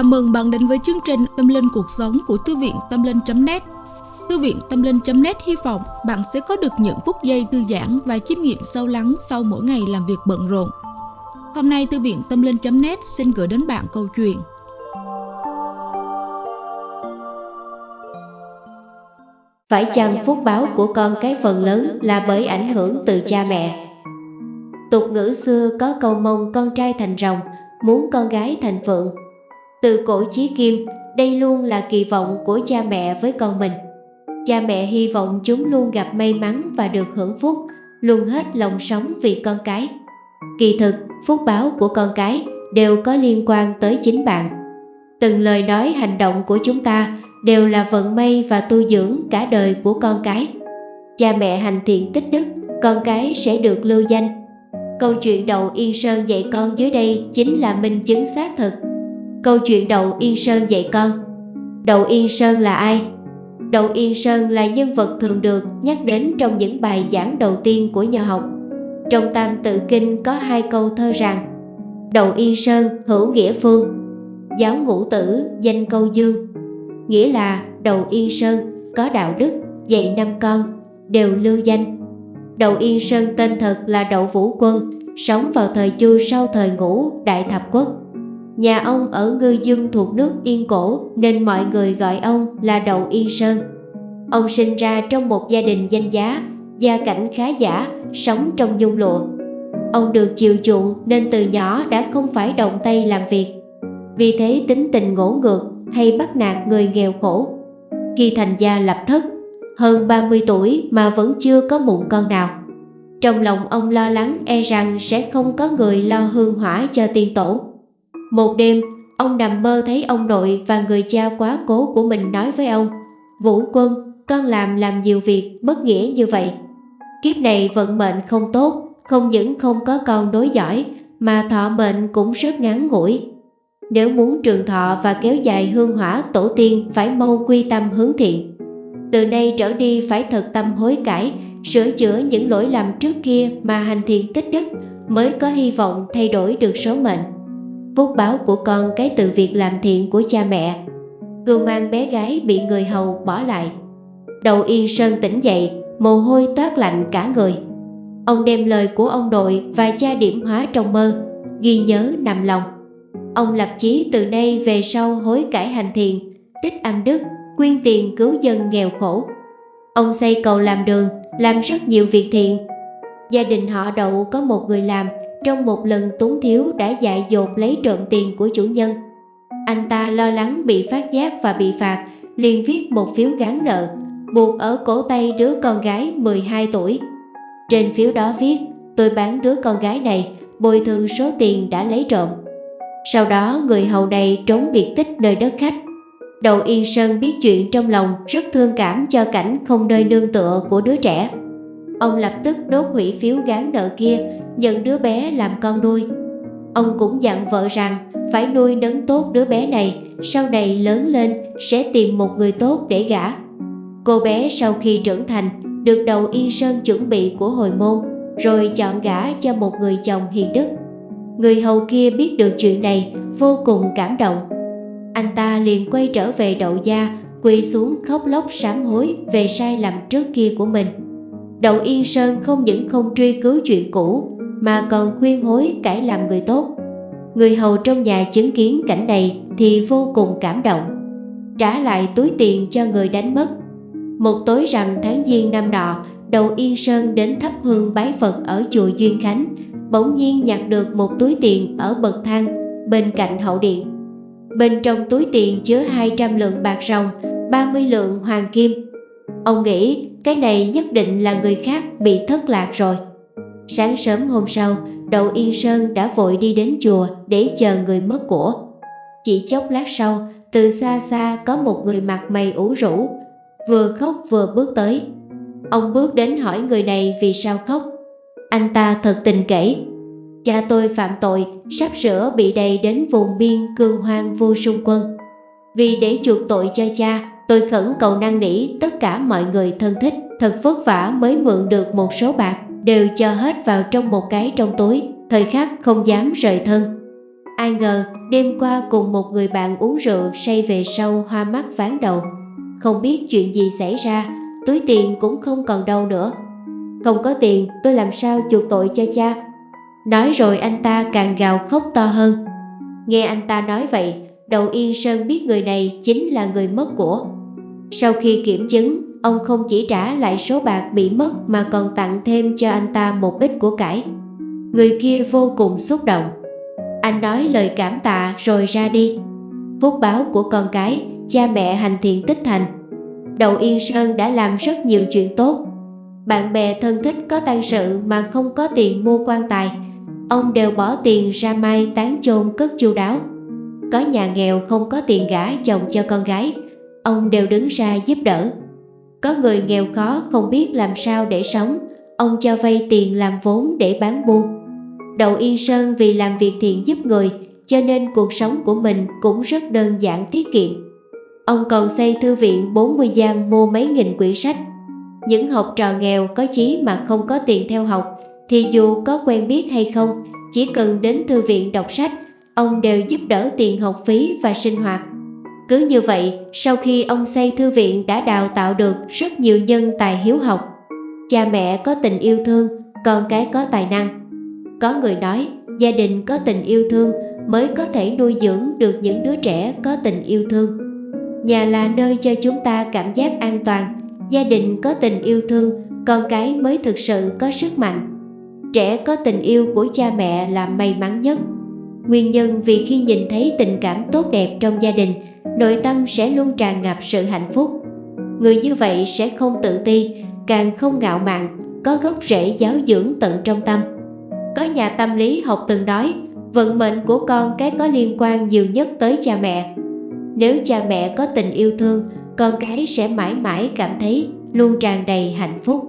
Chào mừng bạn đến với chương trình Tâm Linh Cuộc Sống của Thư viện Tâm Linh.net Thư viện Tâm Linh.net hy vọng bạn sẽ có được những phút giây thư giãn và chiêm nghiệm sâu lắng sau mỗi ngày làm việc bận rộn. Hôm nay Thư viện Tâm Linh.net xin gửi đến bạn câu chuyện Phải chăng phúc báo của con cái phần lớn là bởi ảnh hưởng từ cha mẹ? Tục ngữ xưa có câu mong con trai thành rồng, muốn con gái thành phượng. Từ cổ chí kim, đây luôn là kỳ vọng của cha mẹ với con mình. Cha mẹ hy vọng chúng luôn gặp may mắn và được hưởng phúc, luôn hết lòng sống vì con cái. Kỳ thực, phúc báo của con cái đều có liên quan tới chính bạn. Từng lời nói hành động của chúng ta đều là vận may và tu dưỡng cả đời của con cái. Cha mẹ hành thiện tích đức, con cái sẽ được lưu danh. Câu chuyện đầu Yên Sơn dạy con dưới đây chính là minh chứng xác thực. Câu chuyện đầu Yên Sơn dạy con. Đậu Yên Sơn là ai? Đậu Yên Sơn là nhân vật thường được nhắc đến trong những bài giảng đầu tiên của nhà học. Trong Tam Tự Kinh có hai câu thơ rằng, Đậu Yên Sơn, hữu nghĩa phương. Giáo ngũ tử, danh câu dương. Nghĩa là, Đậu Yên Sơn có đạo đức, dạy năm con, đều lưu danh. Đậu Yên Sơn tên thật là Đậu Vũ Quân, sống vào thời Chu sau thời ngũ Đại Thập Quốc. Nhà ông ở Ngư Dương thuộc nước Yên Cổ nên mọi người gọi ông là Đậu Yên Sơn. Ông sinh ra trong một gia đình danh giá, gia cảnh khá giả, sống trong nhung lụa. Ông được chiều chuộng nên từ nhỏ đã không phải động tay làm việc. Vì thế tính tình ngỗ ngược hay bắt nạt người nghèo khổ. Khi thành gia lập thất, hơn 30 tuổi mà vẫn chưa có mụn con nào. Trong lòng ông lo lắng e rằng sẽ không có người lo hương hỏa cho tiên tổ. Một đêm, ông nằm mơ thấy ông nội và người cha quá cố của mình nói với ông Vũ quân, con làm làm nhiều việc bất nghĩa như vậy. Kiếp này vận mệnh không tốt, không những không có con đối giỏi mà thọ mệnh cũng rất ngắn ngủi. Nếu muốn trường thọ và kéo dài hương hỏa tổ tiên phải mau quy tâm hướng thiện. Từ nay trở đi phải thật tâm hối cải, sửa chữa những lỗi lầm trước kia mà hành thiện tích đức mới có hy vọng thay đổi được số mệnh phúc báo của con cái từ việc làm thiện của cha mẹ. Cưu mang bé gái bị người hầu bỏ lại. Đầu yên sơn tỉnh dậy mồ hôi toát lạnh cả người. Ông đem lời của ông nội và cha điểm hóa trong mơ ghi nhớ nằm lòng. Ông lập chí từ nay về sau hối cải hành thiện, tích âm đức quyên tiền cứu dân nghèo khổ. Ông xây cầu làm đường làm rất nhiều việc thiện. Gia đình họ đậu có một người làm trong một lần túng thiếu đã dại dột lấy trộm tiền của chủ nhân. Anh ta lo lắng bị phát giác và bị phạt, liền viết một phiếu gán nợ, buộc ở cổ tay đứa con gái 12 tuổi. Trên phiếu đó viết, tôi bán đứa con gái này, bồi thường số tiền đã lấy trộm. Sau đó người hầu này trốn biệt tích nơi đất khách. Đầu Yên Sơn biết chuyện trong lòng rất thương cảm cho cảnh không nơi nương tựa của đứa trẻ. Ông lập tức đốt hủy phiếu gán nợ kia nhận đứa bé làm con nuôi. Ông cũng dặn vợ rằng phải nuôi nấng tốt đứa bé này, sau này lớn lên sẽ tìm một người tốt để gả. Cô bé sau khi trưởng thành được đầu yên sơn chuẩn bị của hồi môn, rồi chọn gả cho một người chồng hiền đức. Người hầu kia biết được chuyện này vô cùng cảm động. Anh ta liền quay trở về đậu gia, quỳ xuống khóc lóc sám hối về sai lầm trước kia của mình. Đậu Yên Sơn không những không truy cứu chuyện cũ mà còn khuyên hối cải làm người tốt. Người hầu trong nhà chứng kiến cảnh này thì vô cùng cảm động, trả lại túi tiền cho người đánh mất. Một tối rằm tháng giêng năm nọ, đầu Yên Sơn đến thắp hương bái Phật ở chùa Duyên Khánh, bỗng nhiên nhặt được một túi tiền ở bậc thang bên cạnh hậu điện. Bên trong túi tiền chứa 200 lượng bạc ròng, 30 lượng hoàng kim. Ông nghĩ cái này nhất định là người khác bị thất lạc rồi. Sáng sớm hôm sau, đầu Yên Sơn đã vội đi đến chùa để chờ người mất của. Chỉ chốc lát sau, từ xa xa có một người mặt mày ủ rũ, vừa khóc vừa bước tới. Ông bước đến hỏi người này vì sao khóc. Anh ta thật tình kể, cha tôi phạm tội, sắp sửa bị đầy đến vùng biên cương hoang vô sung quân. Vì để chuộc tội cho cha, tôi khẩn cầu năn nỉ tất cả mọi người thân thích, thật vất vả mới mượn được một số bạc đều cho hết vào trong một cái trong túi, thời khắc không dám rời thân. Ai ngờ, Đêm qua cùng một người bạn uống rượu say về sau hoa mắt ván đầu. Không biết chuyện gì xảy ra Túi tiền cũng không còn đâu nữa. Không có tiền tôi làm sao chuộc tội cho cha? Nói rồi anh ta càng gào khóc to hơn. Nghe anh ta nói vậy Đầu Yên Sơn biết người này chính là người mất của. Sau khi kiểm chứng Ông không chỉ trả lại số bạc bị mất Mà còn tặng thêm cho anh ta một ít của cải. Người kia vô cùng xúc động. Anh nói lời cảm tạ rồi ra đi. Phúc báo của con cái, Cha mẹ hành thiện tích thành. Đầu Yên Sơn đã làm rất nhiều chuyện tốt. Bạn bè thân thích có tang sự mà không có tiền mua quan tài. Ông đều bỏ tiền ra mai tán chôn cất chu đáo. Có nhà nghèo không có tiền gả chồng cho con gái, Ông đều đứng ra giúp đỡ. Có người nghèo khó không biết làm sao để sống Ông cho vay tiền làm vốn để bán buôn. Đậu Yên Sơn vì làm việc thiện giúp người Cho nên cuộc sống của mình cũng rất đơn giản tiết kiệm. Ông còn xây thư viện 40 gian mua mấy nghìn quyển sách. Những học trò nghèo có chí mà không có tiền theo học thì dù có quen biết hay không, chỉ cần đến thư viện đọc sách, ông đều giúp đỡ tiền học phí và sinh hoạt. Cứ như vậy, sau khi ông xây thư viện đã đào tạo được rất nhiều nhân tài hiếu học. Cha mẹ có tình yêu thương, con cái có tài năng. Có người nói, gia đình có tình yêu thương mới có thể nuôi dưỡng được những đứa trẻ có tình yêu thương. Nhà là nơi cho chúng ta cảm giác an toàn, gia đình có tình yêu thương, con cái mới thực sự có sức mạnh. Trẻ có tình yêu của cha mẹ là may mắn nhất. Nguyên nhân vì khi nhìn thấy tình cảm tốt đẹp trong gia đình, nội tâm sẽ luôn tràn ngập sự hạnh phúc. Người như vậy sẽ không tự ti, càng không ngạo mạn, có gốc rễ giáo dưỡng tận trong tâm. Có nhà tâm lý học từng nói, vận mệnh của con cái có liên quan nhiều nhất tới cha mẹ. Nếu cha mẹ có tình yêu thương, con cái sẽ mãi mãi cảm thấy luôn tràn đầy hạnh phúc.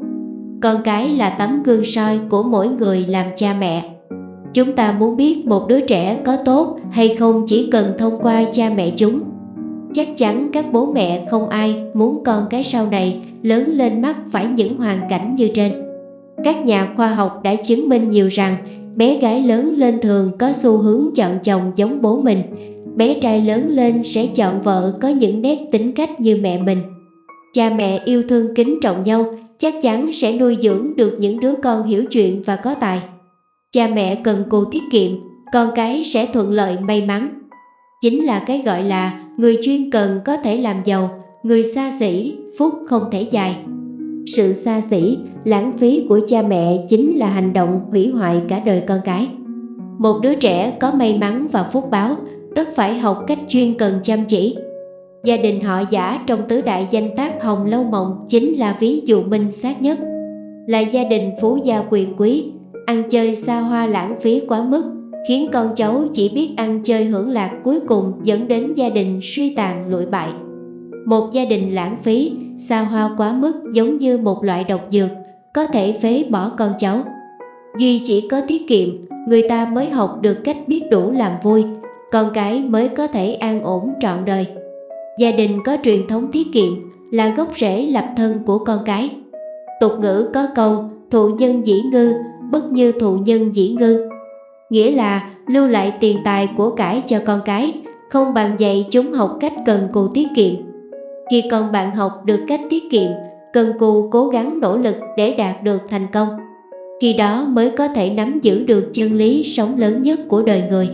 Con cái là tấm gương soi của mỗi người làm cha mẹ. Chúng ta muốn biết một đứa trẻ có tốt hay không chỉ cần thông qua cha mẹ chúng. Chắc chắn các bố mẹ không ai muốn con cái sau này lớn lên mắc phải những hoàn cảnh như trên. Các nhà khoa học đã chứng minh nhiều rằng bé gái lớn lên thường có xu hướng chọn chồng giống bố mình, bé trai lớn lên sẽ chọn vợ có những nét tính cách như mẹ mình. Cha mẹ yêu thương kính trọng nhau chắc chắn sẽ nuôi dưỡng được những đứa con hiểu chuyện và có tài. Cha mẹ cần cù tiết kiệm, con cái sẽ thuận lợi may mắn. Chính là cái gọi là người chuyên cần có thể làm giàu, người xa xỉ, phúc không thể dài. Sự xa xỉ, lãng phí của cha mẹ chính là hành động hủy hoại cả đời con cái. Một đứa trẻ có may mắn và phúc báo, tất phải học cách chuyên cần chăm chỉ, Gia đình họ giả trong tứ đại danh tác Hồng Lâu Mộng chính là ví dụ minh xác nhất. Là gia đình phú gia quyền quý, ăn chơi xa hoa lãng phí quá mức, khiến con cháu chỉ biết ăn chơi hưởng lạc cuối cùng dẫn đến gia đình suy tàn lụi bại. Một gia đình lãng phí, xa hoa quá mức giống như một loại độc dược, có thể phế bỏ con cháu. Duy chỉ có tiết kiệm, người ta mới học được cách biết đủ làm vui, con cái mới có thể an ổn trọn đời. Gia đình có truyền thống tiết kiệm là gốc rễ lập thân của con cái. Tục ngữ có câu thụ nhân dĩ ngư, bất như thụ nhân dĩ ngư. Nghĩa là lưu lại tiền tài của cải cho con cái, không bằng dạy chúng học cách cần cù tiết kiệm. Khi con bạn học được cách tiết kiệm, cần cù cố gắng nỗ lực để đạt được thành công. Khi đó mới có thể nắm giữ được chân lý sống lớn nhất của đời người.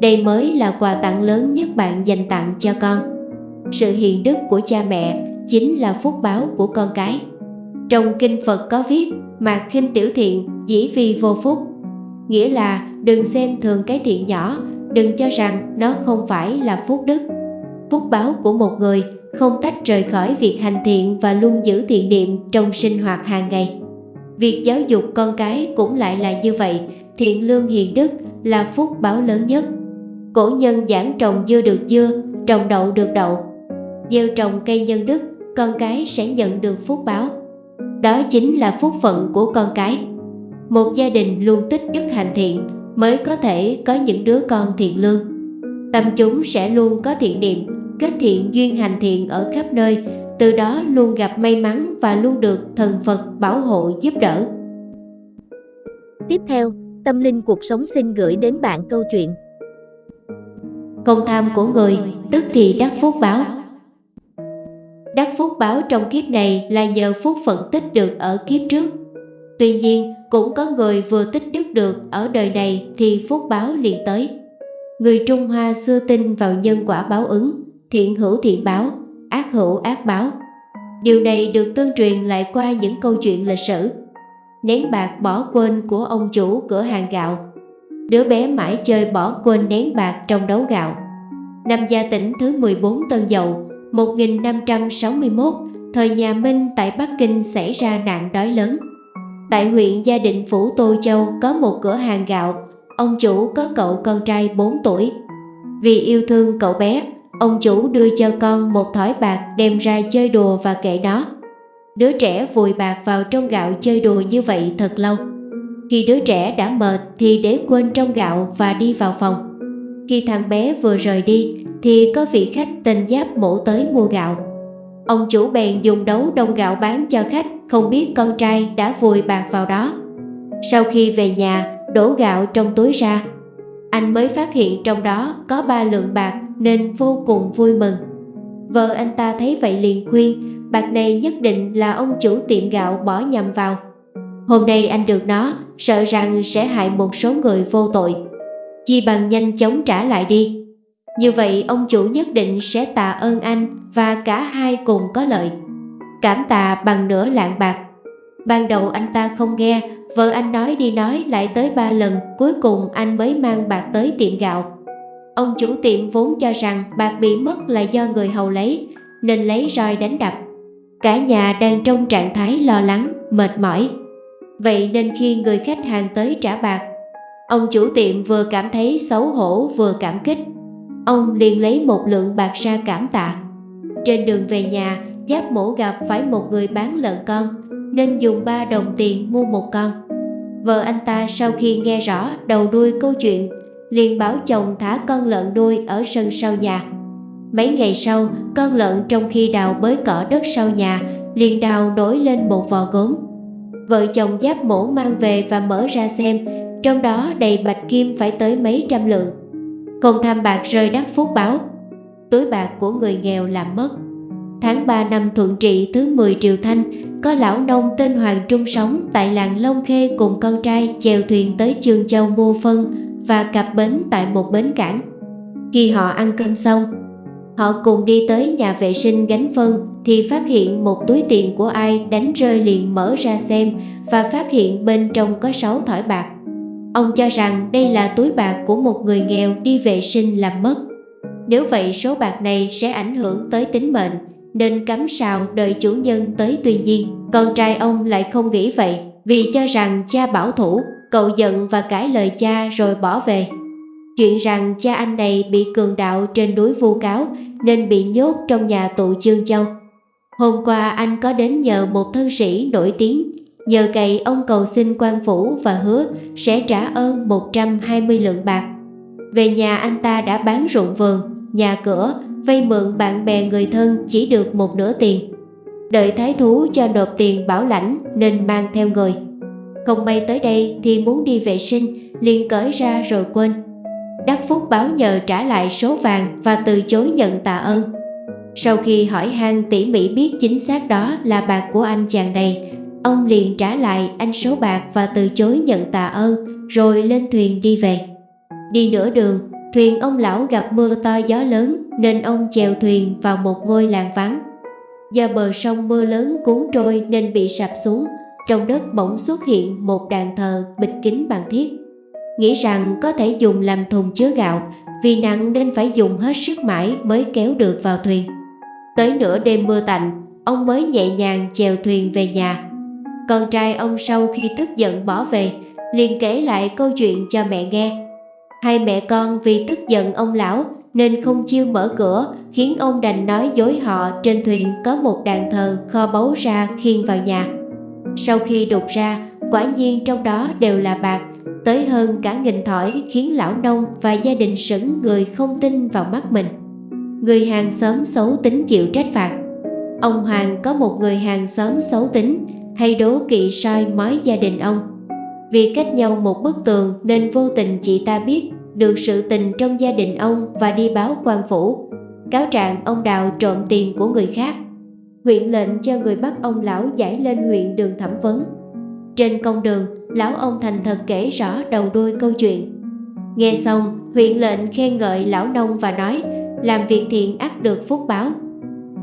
Đây mới là quà tặng lớn nhất bạn dành tặng cho con sự hiền đức của cha mẹ chính là phúc báo của con cái. Trong kinh Phật có viết mà khinh tiểu thiện dĩ vi vô phúc. Nghĩa là đừng xem thường cái thiện nhỏ, đừng cho rằng nó không phải là phúc đức. Phúc báo của một người không tách rời khỏi việc hành thiện và luôn giữ thiện niệm trong sinh hoạt hàng ngày. Việc giáo dục con cái cũng lại là như vậy, thiện lương hiền đức là phúc báo lớn nhất. Cổ nhân giảng trồng dưa được dưa, trồng đậu được đậu, gieo trồng cây nhân đức, con cái sẽ nhận được phúc báo. Đó chính là phúc phận của con cái. Một gia đình luôn tích đức hành thiện mới có thể có những đứa con thiện lương. Tâm chúng sẽ luôn có thiện niệm, kết thiện duyên hành thiện ở khắp nơi, từ đó luôn gặp may mắn và luôn được thần Phật bảo hộ giúp đỡ. Tiếp theo, Tâm Linh Cuộc Sống xin gửi đến bạn câu chuyện Công tham của người, tức thì đắc phúc báo. Đắc phúc báo trong kiếp này là nhờ phúc phận tích được ở kiếp trước. Tuy nhiên, cũng có người vừa tích đức được ở đời này thì phúc báo liền tới. Người Trung Hoa xưa tin vào nhân quả báo ứng, thiện hữu thiện báo, ác hữu ác báo. Điều này được tương truyền lại qua những câu chuyện lịch sử. Nén bạc bỏ quên của ông chủ cửa hàng gạo. Đứa bé mãi chơi bỏ quên nén bạc trong đấu gạo. Năm gia tỉnh thứ 14 Tân Dậu, 1561, thời nhà Minh tại Bắc Kinh xảy ra nạn đói lớn. Tại huyện Gia Định Phủ Tô Châu có một cửa hàng gạo, ông chủ có cậu con trai 4 tuổi. Vì yêu thương cậu bé, ông chủ đưa cho con một thỏi bạc đem ra chơi đùa và kệ đó. Đứa trẻ vùi bạc vào trong gạo chơi đùa như vậy thật lâu. Khi đứa trẻ đã mệt thì để quên trong gạo và đi vào phòng. Khi thằng bé vừa rời đi thì có vị khách tên Giáp mổ tới mua gạo. Ông chủ bèn dùng đấu đông gạo bán cho khách, không biết con trai đã vùi bạc vào đó. Sau khi về nhà, đổ gạo trong túi ra. Anh mới phát hiện trong đó có ba lượng bạc nên vô cùng vui mừng. Vợ anh ta thấy vậy liền khuyên, bạc này nhất định là ông chủ tiệm gạo bỏ nhầm vào. Hôm nay anh được nó, sợ rằng sẽ hại một số người vô tội. Chi bằng nhanh chóng trả lại đi. Như vậy ông chủ nhất định sẽ tạ ơn anh và cả hai cùng có lợi. Cảm tạ bằng nửa lạng bạc. Ban đầu anh ta không nghe, vợ anh nói đi nói lại tới ba lần, cuối cùng anh mới mang bạc tới tiệm gạo. Ông chủ tiệm vốn cho rằng bạc bị mất là do người hầu lấy, nên lấy roi đánh đập. Cả nhà đang trong trạng thái lo lắng, mệt mỏi. Vậy nên khi người khách hàng tới trả bạc, ông chủ tiệm vừa cảm thấy xấu hổ vừa cảm kích. Ông liền lấy một lượng bạc ra cảm tạ. Trên đường về nhà, Giáp mổ gặp phải một người bán lợn con, nên dùng 3 đồng tiền mua một con. Vợ anh ta sau khi nghe rõ đầu đuôi câu chuyện, liền bảo chồng thả con lợn đuôi ở sân sau nhà. Mấy ngày sau, con lợn trong khi đào bới cỏ đất sau nhà, liền đào nổi lên một vò gốm. Vợ chồng giáp mổ mang về và mở ra xem, trong đó đầy bạch kim phải tới mấy trăm lượng. Không tham bạc rơi đắc phúc báo, túi bạc của người nghèo làm mất. Tháng 3 năm thuận trị thứ 10 Triều Thanh, có lão nông tên Hoàng Trung sống tại làng Long Khê cùng con trai chèo thuyền tới Trường Châu mua phân và cặp bến tại một bến cảng. Khi họ ăn cơm xong, họ cùng đi tới nhà vệ sinh gánh phân thì phát hiện một túi tiền của ai đánh rơi liền mở ra xem và phát hiện bên trong có 6 thỏi bạc. Ông cho rằng đây là túi bạc của một người nghèo đi vệ sinh làm mất. Nếu vậy, số bạc này sẽ ảnh hưởng tới tính mệnh, nên cắm sào đợi chủ nhân tới tuy nhiên. Con trai ông lại không nghĩ vậy, vì cho rằng cha bảo thủ cậu giận và cãi lời cha rồi bỏ về. Chuyện rằng cha anh này bị cường đạo trên núi vu cáo nên bị nhốt trong nhà tù chương châu. Hôm qua anh có đến nhờ một thân sĩ nổi tiếng nhờ cậy ông cầu xin quan phủ và hứa sẽ trả ơn 120 lượng bạc về nhà anh ta đã bán ruộng vườn nhà cửa vay mượn bạn bè người thân chỉ được một nửa tiền. Đợi thái thú cho nộp tiền bảo lãnh nên mang theo người. Không may tới đây thì muốn đi vệ sinh, liền cởi ra rồi quên. Đắc Phúc báo nhờ trả lại số vàng và từ chối nhận tạ ơn. Sau khi hỏi han tỉ mỉ biết chính xác đó là bạc của anh chàng này, ông liền trả lại anh số bạc và từ chối nhận tạ ơn, rồi lên thuyền đi về. Đi nửa đường, Thuyền ông lão gặp mưa to gió lớn nên ông chèo thuyền vào một ngôi làng vắng. Do bờ sông mưa lớn cuốn trôi nên bị sập xuống, trong đất bỗng xuất hiện một đàn thờ bịch kính bằng thiết. Nghĩ rằng có thể dùng làm thùng chứa gạo, vì nặng nên phải dùng hết sức mãi mới kéo được vào thuyền. Tới nửa đêm mưa tạnh, ông mới nhẹ nhàng chèo thuyền về nhà. Con trai ông sau khi tức giận bỏ về, liền kể lại câu chuyện cho mẹ nghe. Hai mẹ con vì tức giận ông lão nên không chiêu mở cửa khiến ông đành nói dối họ trên thuyền có một đàn thờ kho báu ra khiêng vào nhà. Sau khi đục ra, quả nhiên trong đó đều là bạc, tới hơn cả nghìn thỏi khiến lão nông và gia đình sững người không tin vào mắt mình. Người hàng xóm xấu tính chịu trách phạt. Ông Hoàng có một người hàng xóm xấu tính hay đố kỵ soi mói gia đình ông. Vì cách nhau một bức tường nên vô tình chị ta biết được sự tình trong gia đình ông và đi báo quan phủ. Cáo trạng ông Đào trộm tiền của người khác. Huyện lệnh cho người bắt ông lão giải lên huyện đường thẩm vấn. Trên công đường, lão ông thành thật kể rõ đầu đuôi câu chuyện. Nghe xong, huyện lệnh khen ngợi lão nông và nói, làm việc thiện ắt được phúc báo.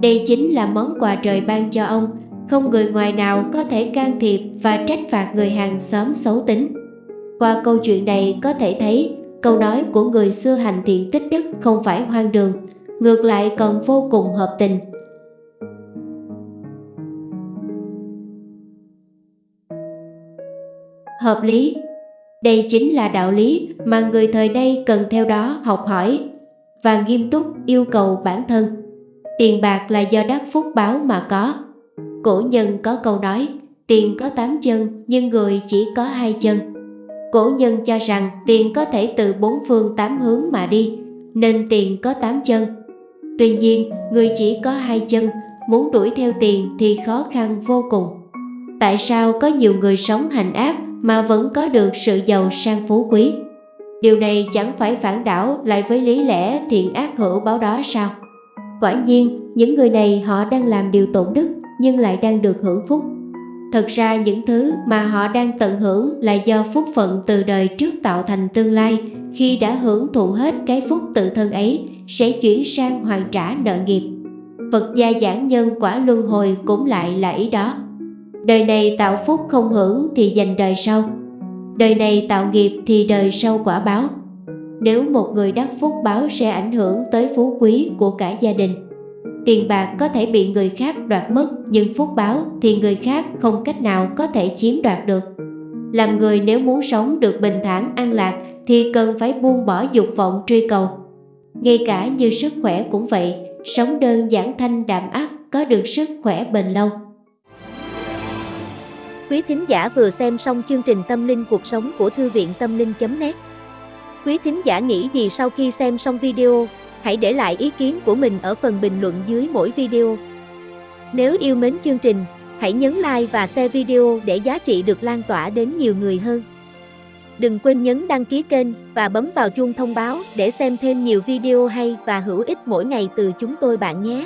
Đây chính là món quà trời ban cho ông, không người ngoài nào có thể can thiệp và trách phạt người hàng xóm xấu tính. Qua câu chuyện này có thể thấy, câu nói của người xưa hành thiện tích đức không phải hoang đường, ngược lại còn vô cùng hợp tình. Hợp lý Đây chính là đạo lý mà người thời nay cần theo đó học hỏi và nghiêm túc yêu cầu bản thân. Tiền bạc là do đắc phúc báo mà có. Cổ nhân có câu nói, tiền có tám chân nhưng người chỉ có hai chân. Cổ nhân cho rằng tiền có thể từ bốn phương tám hướng mà đi, nên tiền có tám chân. Tuy nhiên, người chỉ có hai chân, muốn đuổi theo tiền thì khó khăn vô cùng. Tại sao có nhiều người sống hành ác mà vẫn có được sự giàu sang phú quý? Điều này chẳng phải phản đảo lại với lý lẽ thiện ác hữu báo đó sao? Quả nhiên, những người này họ đang làm điều tổn đức nhưng lại đang được hưởng phúc. Thật ra những thứ mà họ đang tận hưởng là do phúc phận từ đời trước tạo thành tương lai, khi đã hưởng thụ hết cái phúc tự thân ấy sẽ chuyển sang hoàn trả nợ nghiệp. Phật gia giảng nhân quả luân hồi cũng lại là ý đó. Đời này tạo phúc không hưởng thì dành đời sau. Đời này tạo nghiệp thì đời sau quả báo. Nếu một người đắc phúc báo sẽ ảnh hưởng tới phú quý của cả gia đình. Tiền bạc có thể bị người khác đoạt mất nhưng phúc báo thì người khác không cách nào có thể chiếm đoạt được. Làm người nếu muốn sống được bình thản an lạc thì cần phải buông bỏ dục vọng truy cầu. Ngay cả như sức khỏe cũng vậy, sống đơn giản thanh đạm ác có được sức khỏe bền lâu. Quý thính giả vừa xem xong chương trình Tâm linh cuộc sống của Thư viện Tâm linh.net Quý thính giả nghĩ gì sau khi xem xong video? Hãy để lại ý kiến của mình ở phần bình luận dưới mỗi video. Nếu yêu mến chương trình, hãy nhấn like và share video để giá trị được lan tỏa đến nhiều người hơn. Đừng quên nhấn đăng ký kênh và bấm vào chuông thông báo để xem thêm nhiều video hay và hữu ích mỗi ngày từ chúng tôi bạn nhé.